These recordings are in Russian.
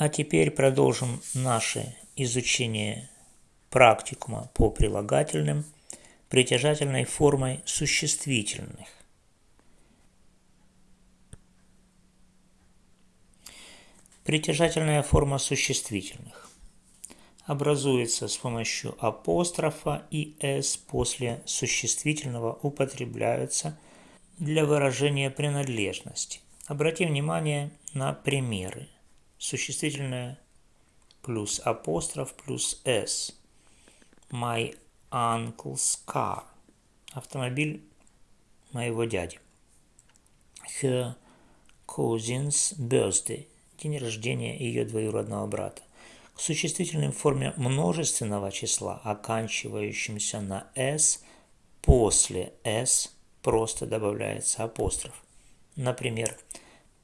А теперь продолжим наше изучение практикума по прилагательным притяжательной формой существительных. Притяжательная форма существительных образуется с помощью апострофа и «с» после существительного употребляются для выражения принадлежности. Обратим внимание на примеры. Существительное плюс апостроф плюс «с». My uncle's car. Автомобиль моего дяди. Her cousin's birthday. День рождения ее двоюродного брата к существительной форме множественного числа, оканчивающимся на «с», после «с» просто добавляется апостроф. Например,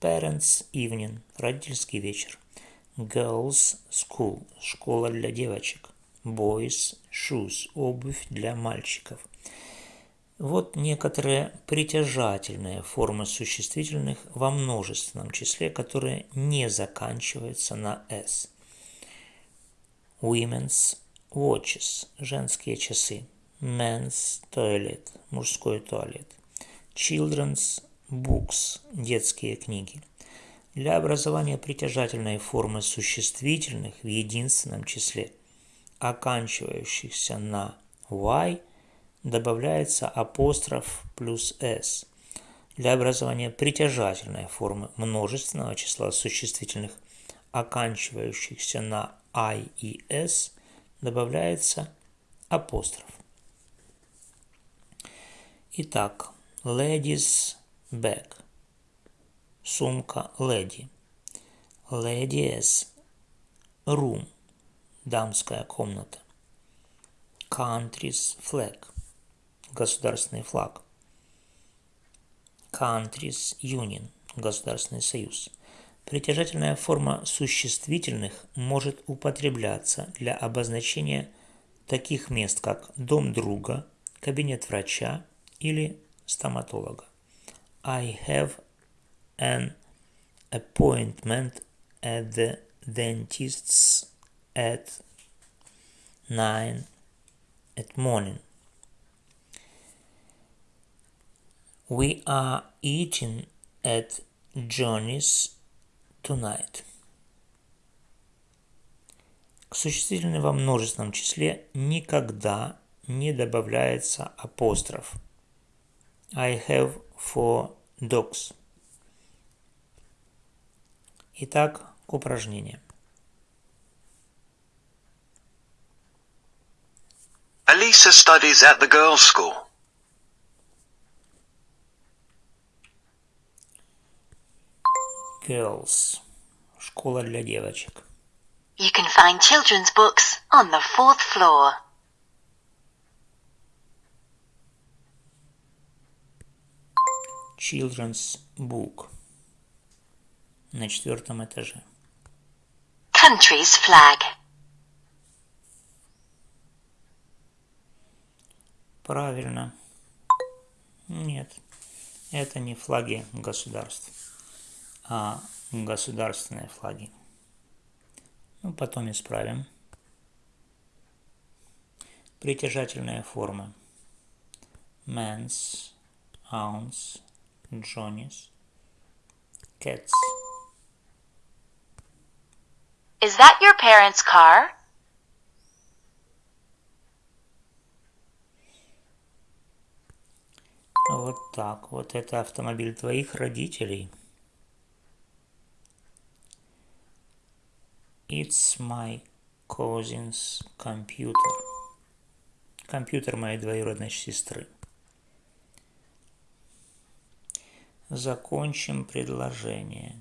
Parents Evening – родительский вечер. Girls School – школа для девочек. Boys Shoes – обувь для мальчиков. Вот некоторые притяжательные формы существительных во множественном числе, которые не заканчиваются на «с». Women's watches – женские часы. Men's toilet – мужской туалет. Children's books – детские книги. Для образования притяжательной формы существительных в единственном числе, оканчивающихся на y, добавляется апостроф плюс s. Для образования притяжательной формы множественного числа существительных, оканчивающихся на I и S добавляется апостроф. Итак, ladies bag. Сумка леди. Ladies room. Дамская комната. Country's flag. Государственный флаг. Country's union. Государственный союз. Притяжательная форма существительных может употребляться для обозначения таких мест, как дом друга, кабинет врача или стоматолога. I have an appointment at the dentist's at 9 at morning. We are eating at Johnny's tonight. К существительной во множественном числе никогда не добавляется апостроф. I have four dogs. Итак, к упражнениям. Elisa studies at the girls' school. Girls. Школа для девочек. You can find children's books on the fourth floor. Children's book. На четвертом этаже. Country's flag. Правильно. Нет, это не флаги государств, а государственные флаги. Ну, потом исправим. Притяжательные формы. Men's, ounce, Johnny's, cats. Is that your parents' car? Вот так. Вот это автомобиль твоих родителей. It's my cousin's computer. Компьютер моей двоюродной сестры. Закончим предложение.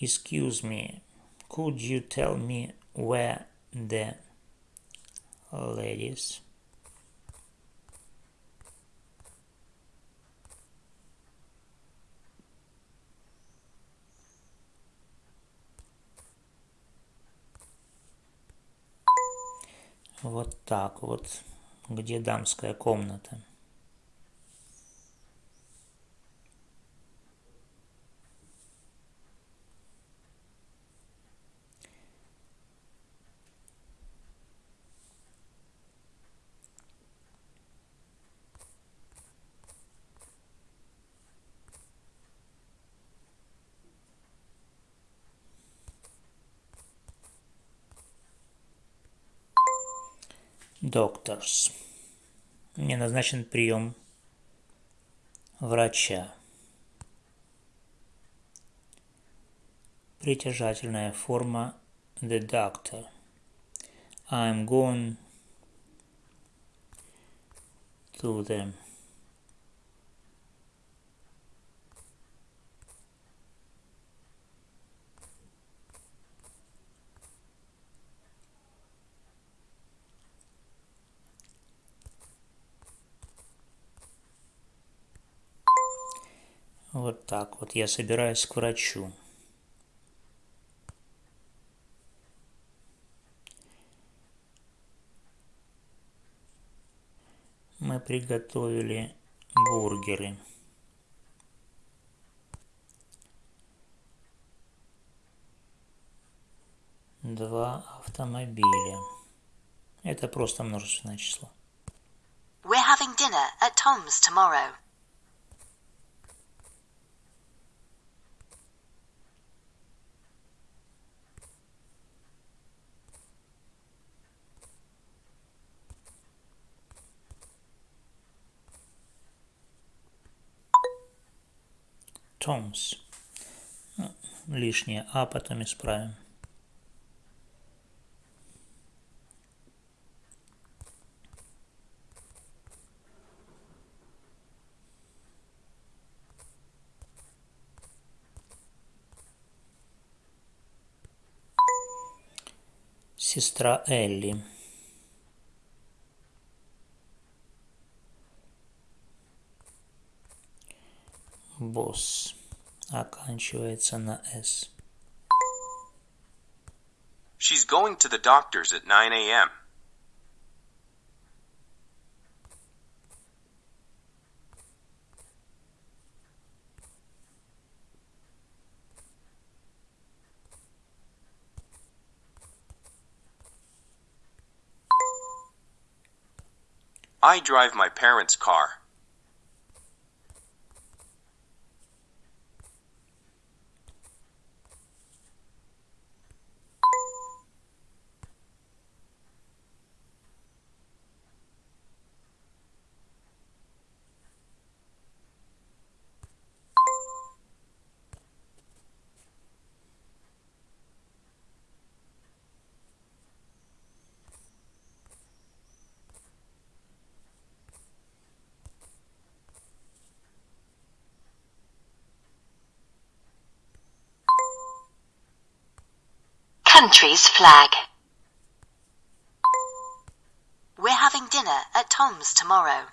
Excuse me, could you tell me where the ladies? Вот так вот. Где дамская комната? Doctors. Мне назначен прием врача. Притяжательная форма the doctor. I'm going to the Вот так вот. Я собираюсь к врачу. Мы приготовили бургеры. Два автомобиля. Это просто множественное число. We're having dinner at Tom's tomorrow. Томс. Ну, лишнее А потом исправим. Сестра Элли. Босс. Оканчивается на С. She's going to the doctor's at 9 a.m. I drive my parents' car. Country's flag. We're having dinner at Tom's tomorrow.